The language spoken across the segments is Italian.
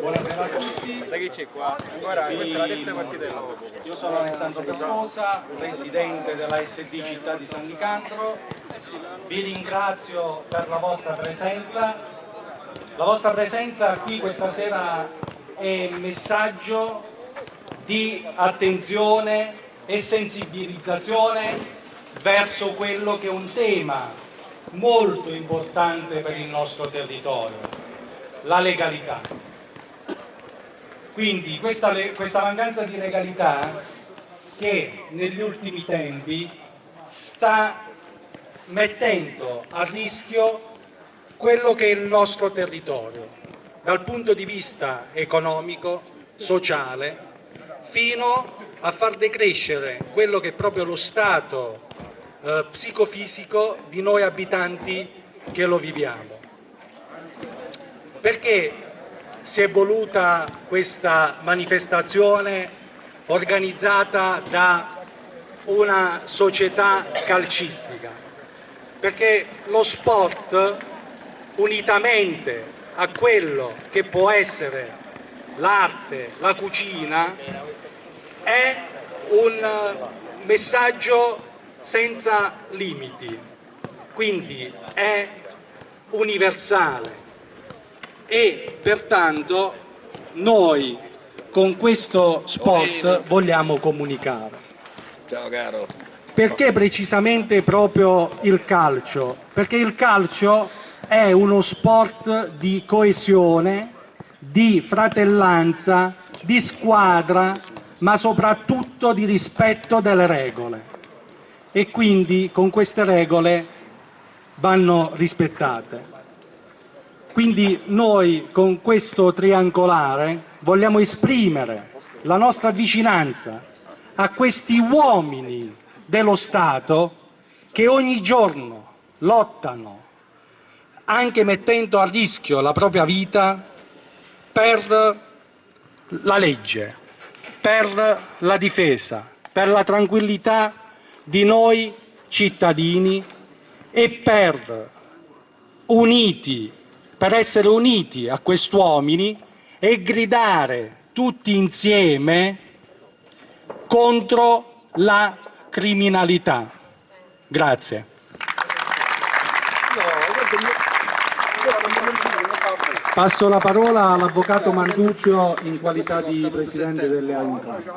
Buonasera a tutti. Da che c'è qua? Guarda, questa è la terza partita Io sono Alessandro Percosa, presidente della SD Città di San Nicandro. Vi ringrazio per la vostra presenza. La vostra presenza qui questa sera è messaggio di attenzione e sensibilizzazione verso quello che è un tema molto importante per il nostro territorio, la legalità. Quindi questa, questa mancanza di legalità che negli ultimi tempi sta mettendo a rischio quello che è il nostro territorio, dal punto di vista economico, sociale, fino a far decrescere quello che è proprio lo stato eh, psicofisico di noi abitanti che lo viviamo. Perché si è voluta questa manifestazione organizzata da una società calcistica? Perché lo sport, unitamente a quello che può essere l'arte, la cucina, è un messaggio senza limiti, quindi è universale e pertanto noi con questo spot vogliamo comunicare. Ciao caro. Perché precisamente proprio il calcio? Perché il calcio è uno sport di coesione, di fratellanza, di squadra, ma soprattutto di rispetto delle regole e quindi con queste regole vanno rispettate. Quindi noi con questo triangolare vogliamo esprimere la nostra vicinanza a questi uomini dello Stato che ogni giorno lottano, anche mettendo a rischio la propria vita, per la legge, per la difesa, per la tranquillità di noi cittadini e per, uniti, per essere uniti a quest'uomini e gridare tutti insieme contro la criminalità. Grazie. Passo la parola all'Avvocato Manduccio in qualità di Presidente delle Eintracht.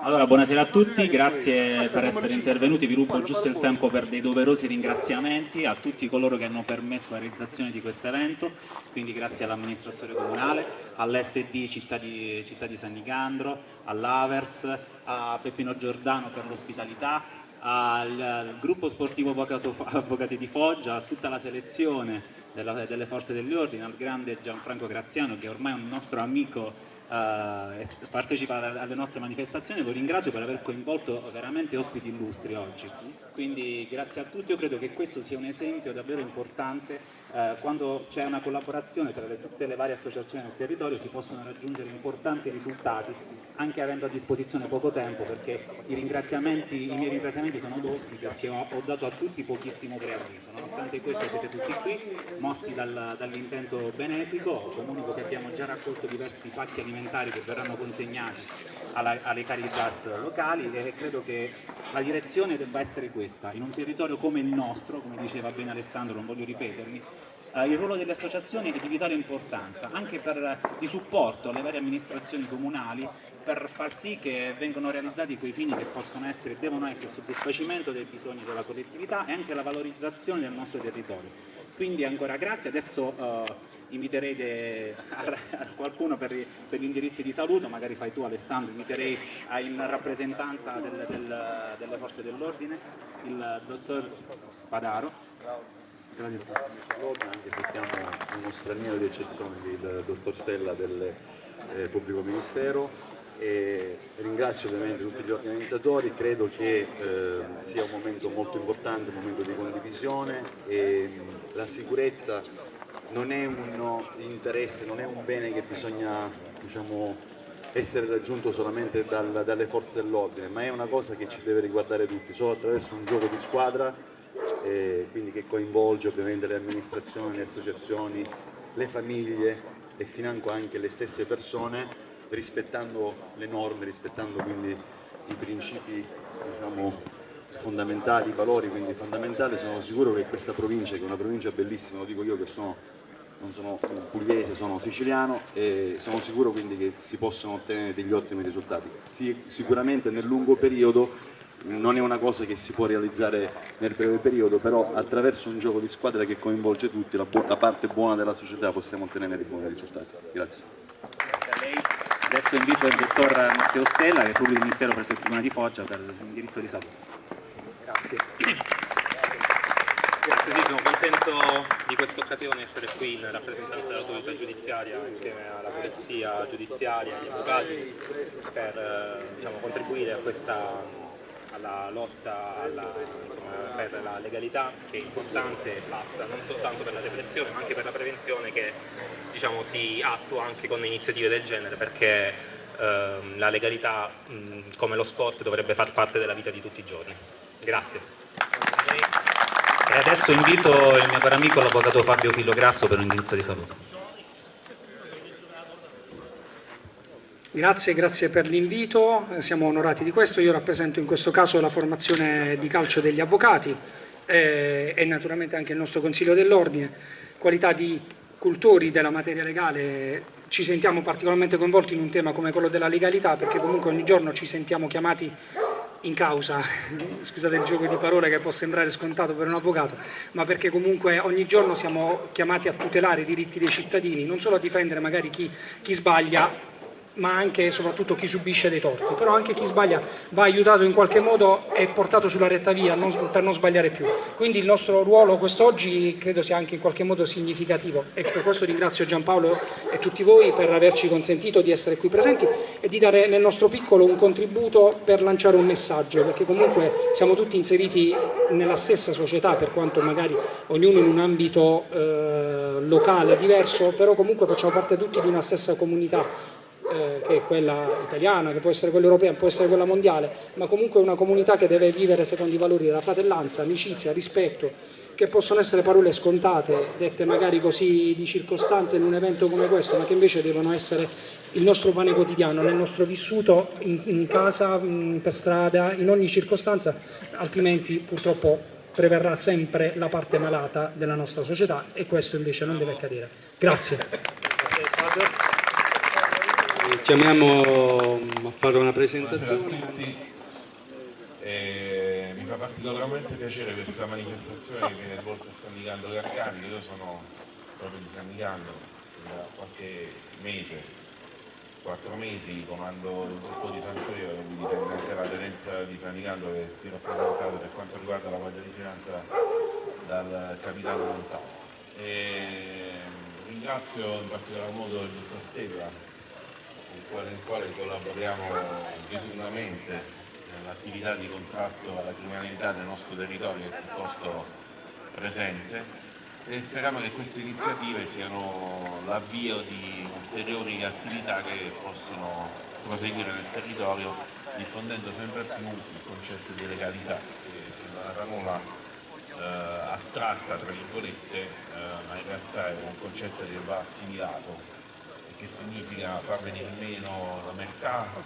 Allora, buonasera a tutti, grazie per essere intervenuti, vi rubo giusto il tempo per dei doverosi ringraziamenti a tutti coloro che hanno permesso la realizzazione di questo evento, quindi grazie all'amministrazione comunale, all'SD Città di, Città di San Nicandro, all'Avers, a Peppino Giordano per l'ospitalità, al, al gruppo sportivo Avvocati di Foggia, a tutta la selezione della, delle forze dell'ordine, al grande Gianfranco Graziano che ormai è un nostro amico Uh, partecipa alle nostre manifestazioni, lo ringrazio per aver coinvolto veramente ospiti illustri oggi. Quindi grazie a tutti, io credo che questo sia un esempio davvero importante uh, quando c'è una collaborazione tra le, tutte le varie associazioni del territorio si possono raggiungere importanti risultati anche avendo a disposizione poco tempo perché i, i miei ringraziamenti sono doppi perché ho, ho, dato a tutti pochissimo preavviso. Nonostante questo siete tutti qui, mossi dal, dall'intento benefico, comunico che abbiamo già raccolto diversi pacchi alimentari alimentari che verranno consegnati alla, alle Caritas locali e credo che la direzione debba essere questa. In un territorio come il nostro, come diceva bene Alessandro, non voglio ripetermi, eh, il ruolo delle associazioni è di vitale importanza, anche per, di supporto alle varie amministrazioni comunali per far sì che vengano realizzati quei fini che possono essere e devono essere il soddisfacimento dei bisogni della collettività e anche la valorizzazione del nostro territorio. Quindi ancora grazie, adesso eh, inviterei a, qualcuno per, per, gli indirizzi di saluto, magari fai tu Alessandro, inviterei a, in rappresentanza del, del, delle forze dell'ordine il dottor Spadaro. Grazie anche se siamo uno straniero di eccezione, il dottor Stella del eh, Pubblico Ministero e ringrazio ovviamente tutti gli organizzatori, credo che eh, sia un momento molto importante, un momento di condivisione e mh, la sicurezza non è un interesse, non è un bene che bisogna diciamo, essere raggiunto solamente dal, dalle forze dell'ordine, ma è una cosa che ci deve riguardare tutti, solo attraverso un gioco di squadra, eh, quindi che coinvolge ovviamente le amministrazioni, le associazioni, le famiglie e financo anche le stesse persone, rispettando le norme, rispettando quindi i principi diciamo, fondamentali, i valori quindi fondamentali, sono sicuro che questa provincia, che è una provincia bellissima, lo dico io che sono, non sono pugliese, sono siciliano e sono sicuro quindi che si possono ottenere degli ottimi risultati. Si, sicuramente nel lungo periodo non è una cosa che si può realizzare nel breve periodo, però attraverso un gioco di squadra che coinvolge tutti, la, la parte buona della società possiamo ottenere dei buoni risultati. Grazie. Adesso invito il dottor Matteo Stella, che è pubblico ministero presso il Tribunale di Foggia, per l'indirizzo di saluto. Grazie. Grazie, sì, sono contento di questa occasione di essere qui in rappresentanza dell'autorità giudiziaria insieme alla polizia giudiziaria, agli avvocati, per eh, diciamo, contribuire a questa alla lotta alla, insomma, per la legalità che è importante passa non soltanto per la repressione ma anche per la prevenzione che diciamo, si attua anche con iniziative del genere perché ehm, la legalità mh, come lo sport dovrebbe far parte della vita di tutti i giorni. Grazie. E adesso invito il mio caro amico l'avvocato Fabio Filograsso per un indirizzo di saluto. Grazie, grazie per l'invito, siamo onorati di questo. Io rappresento in questo caso la formazione di calcio degli avvocati eh, e naturalmente anche il nostro Consiglio dell'Ordine. Qualità di cultori della materia legale ci sentiamo particolarmente coinvolti in un tema come quello della legalità perché comunque ogni giorno ci sentiamo chiamati in causa, scusate il gioco di parole che può sembrare scontato per un avvocato, ma perché comunque ogni giorno siamo chiamati a tutelare i diritti dei cittadini, non solo a difendere magari chi, chi sbaglia, ma anche e soprattutto chi subisce dei torti, però anche chi sbaglia va aiutato in qualche modo e portato sulla retta via non, per non sbagliare più. Quindi il nostro ruolo quest'oggi credo sia anche in qualche modo significativo. E per questo ringrazio Giampaolo e tutti voi per averci consentito di essere qui presenti e di dare nel nostro piccolo un contributo per lanciare un messaggio, perché comunque siamo tutti inseriti nella stessa società, per quanto magari ognuno in un ambito eh, locale diverso, però comunque facciamo parte tutti di una stessa comunità eh, che è quella italiana, che può essere quella europea, può essere quella mondiale, ma comunque una comunità che deve vivere secondo i valori della fratellanza, amicizia, rispetto, che possono essere parole scontate, dette magari così di circostanza in un evento come questo, ma che invece devono essere il nostro pane quotidiano, nel nostro vissuto in, in casa, in, per strada, in ogni circostanza, altrimenti purtroppo preverrà sempre la parte malata della nostra società e questo invece non deve accadere. Grazie chiamiamo a fare una presentazione. Eh, mi fa particolarmente piacere questa manifestazione che viene svolta a San Nicandro Carcani, io sono proprio di San Nicandro da qualche mese, quattro mesi comando il gruppo di San Severo, quindi dipende anche la terenza di San Nicandro che è qui rappresentato per quanto riguarda la Guardia di Finanza dal capitano Montano. E ringrazio in particolar modo il dottor Stella il quale collaboriamo diuturnamente nell'attività di contrasto alla criminalità nel nostro territorio è piuttosto presente e speriamo che queste iniziative siano l'avvio di ulteriori attività che possono proseguire nel territorio diffondendo sempre più il concetto di legalità, che sembra una parola eh, astratta tra virgolette, eh, ma in realtà è un concetto che va assimilato che significa far venire meno la mercato,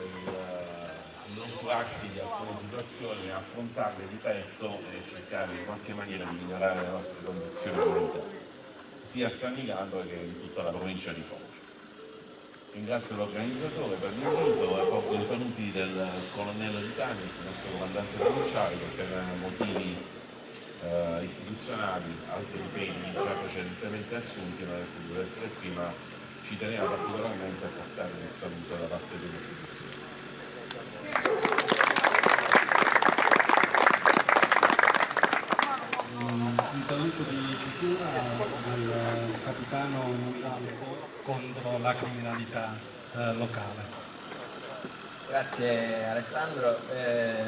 il non curarsi di alcune situazioni, affrontarle di petto e cercare in qualche maniera di migliorare le nostre condizioni di vita, sia a San Nicandro che in tutta la provincia di Foggia. Ringrazio l'organizzatore per l'invito e porto i saluti del colonnello Di Tani, il nostro comandante provinciale, che per motivi eh, istituzionali, altri impegni già precedentemente assunti, non è potuto essere qui, ma ci teneva particolarmente a portare il saluto da parte delle istituzioni. Un saluto di chiusura al capitano Montalvo contro la criminalità eh, locale. Grazie Alessandro. Eh,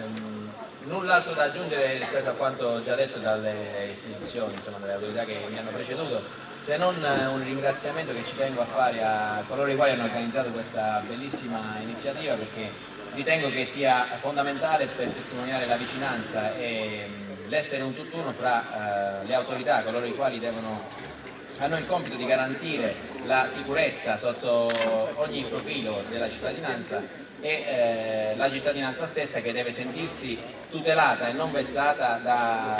null'altro da aggiungere rispetto a quanto già detto dalle istituzioni, insomma, dalle autorità che mi hanno preceduto se non eh, un ringraziamento che ci tengo a fare a coloro i quali hanno organizzato questa bellissima iniziativa perché ritengo che sia fondamentale per testimoniare la vicinanza e mh, l'essere un tutt'uno fra eh, le autorità, coloro i quali devono, hanno il compito di garantire la sicurezza sotto ogni profilo della cittadinanza e eh, la cittadinanza stessa che deve sentirsi tutelata e non vessata da,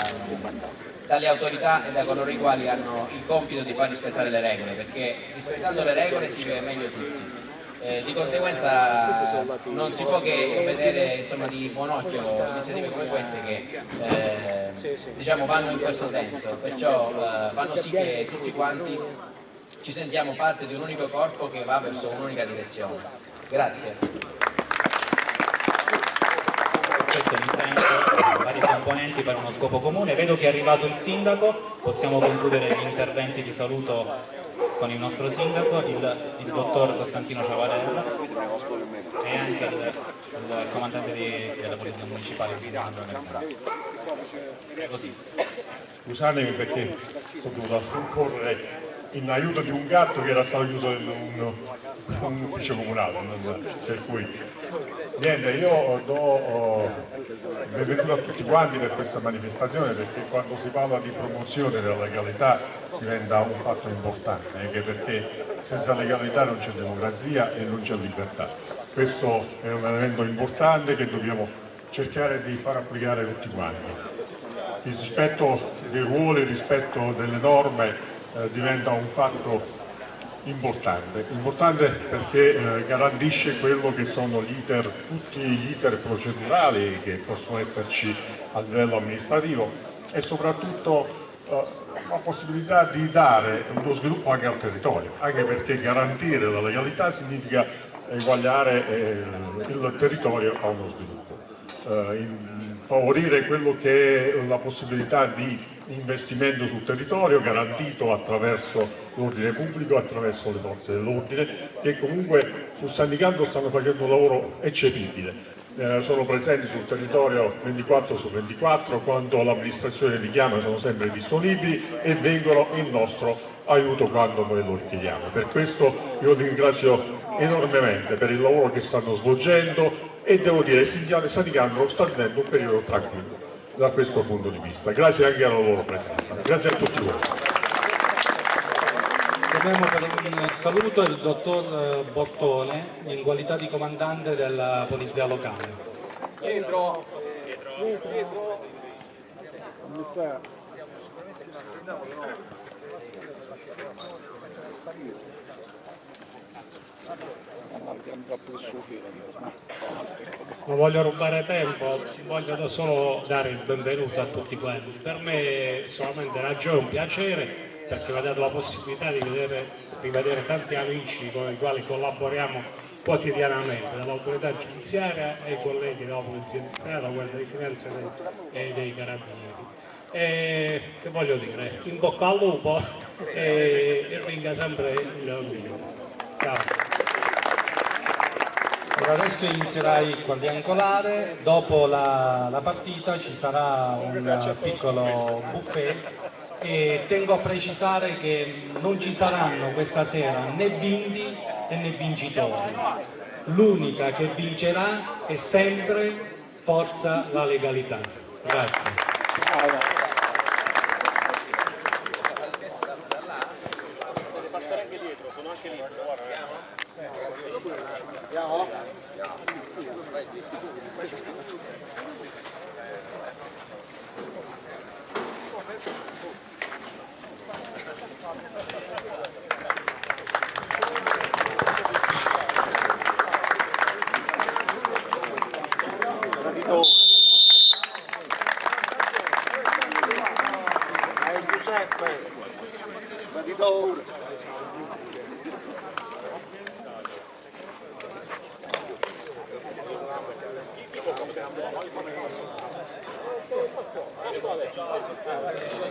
dalle autorità e da coloro i quali hanno il compito di far rispettare le regole, perché rispettando le regole si vive meglio tutti. Eh, di conseguenza non si può che vedere insomma, di buon occhio iniziative come queste che eh, diciamo, vanno in questo senso, perciò eh, fanno sì che tutti quanti ci sentiamo parte di un unico corpo che va verso un'unica direzione. Grazie. questo è l'impegno dei vari componenti per uno scopo comune. Vedo che è arrivato il sindaco, possiamo concludere gli interventi di saluto con il nostro sindaco, il, il dottor Costantino Ciavarella e anche il, il comandante di, della Polizia Municipale di Sandro. Scusatemi perché sono dovuto correre in aiuto di un gatto che era stato chiuso in un, ufficio comunale, per cui niente, io do oh, benvenuto a tutti quanti per questa manifestazione perché quando si parla di promozione della legalità diventa un fatto importante, anche perché senza legalità non c'è democrazia e non c'è libertà. Questo è un elemento importante che dobbiamo cercare di far applicare tutti quanti. Il rispetto dei ruoli, il rispetto delle norme eh, diventa un fatto importante, importante perché eh, garantisce quello che sono gli iter, tutti gli iter procedurali che possono esserci a livello amministrativo e soprattutto eh, la possibilità di dare uno sviluppo anche al territorio, anche perché garantire la legalità significa eguagliare eh, il territorio a uno sviluppo, eh, favorire quello che è la possibilità di investimento sul territorio garantito attraverso l'ordine pubblico, attraverso le forze dell'ordine che comunque sul San Nicandro stanno facendo un lavoro eccepibile. Eh, sono presenti sul territorio 24 su 24, quando l'amministrazione li chiama sono sempre disponibili e vengono in nostro aiuto quando noi lo richiediamo. Per questo io li ringrazio enormemente per il lavoro che stanno svolgendo e devo dire che San Nicandro sta vivendo un periodo tranquillo da questo punto di vista. Grazie anche alla loro presenza. Grazie a tutti voi. Chiamiamo per un saluto il dottor Bottone in qualità di comandante della Polizia Locale. Pietro! Non voglio rubare tempo, voglio solo dare il benvenuto a tutti quanti. Per me è solamente una gioia, un piacere perché mi ha dato la possibilità di vedere, rivedere tanti amici con i quali collaboriamo quotidianamente, dall'autorità giudiziaria ai colleghi della Polizia di Stato, Guardia di Finanza e dei Carabinieri. E che voglio dire, in bocca al lupo e ringa sempre il mio. Ciao. Allora adesso inizierà il quadriangolare, dopo la, la partita ci sarà un piccolo buffet e tengo a precisare che non ci saranno questa sera né bindi né vincitori. L'unica che vincerà è sempre forza la legalità. Grazie.